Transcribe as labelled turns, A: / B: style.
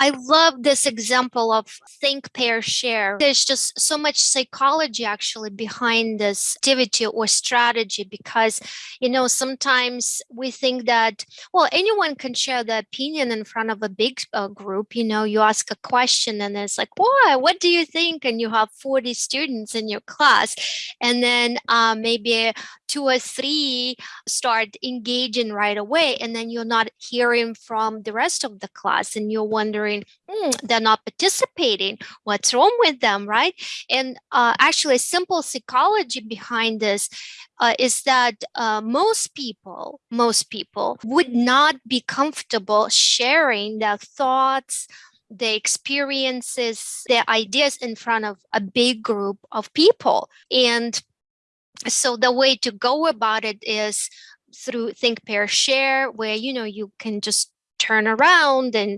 A: I love this example of think, pair, share. There's just so much psychology actually behind this activity or strategy because, you know, sometimes we think that, well, anyone can share their opinion in front of a big uh, group. You know, you ask a question and it's like, why? What do you think? And you have 40 students in your class. And then uh, maybe two or three start engaging right away. And then you're not hearing from the rest of the class and you're wondering, wondering, hmm, they're not participating. What's wrong with them, right? And uh, actually, simple psychology behind this uh, is that uh, most people, most people would not be comfortable sharing their thoughts, the experiences, their ideas in front of a big group of people. And so the way to go about it is through think pair share where you know you can just turn around and